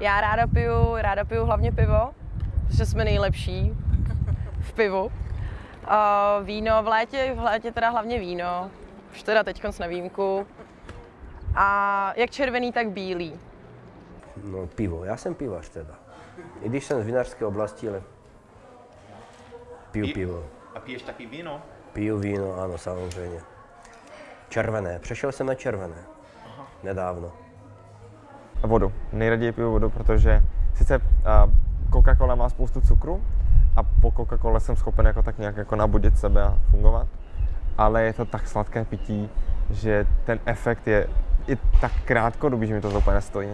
Já ráda piju, ráda piju hlavně pivo, protože jsme nejlepší v pivu. Uh, víno v létě, v létě teda hlavně víno, už teda teď na výjimku. A jak červený, tak bílý. No pivo, já jsem pivař teda. I když jsem z vinařské oblasti, ale piju Pi- pivo. A piješ taky víno? Piju víno, ano, samozřejmě. Červené, přešel jsem na červené. Nedávno. Vodu. Nejraději piju vodu, protože sice Coca-Cola má spoustu cukru a po Coca-Cole jsem schopen jako tak nějak jako nabudit sebe a fungovat, ale je to tak sladké pití, že ten efekt je i tak krátkodobý, že mi to úplně nestojí.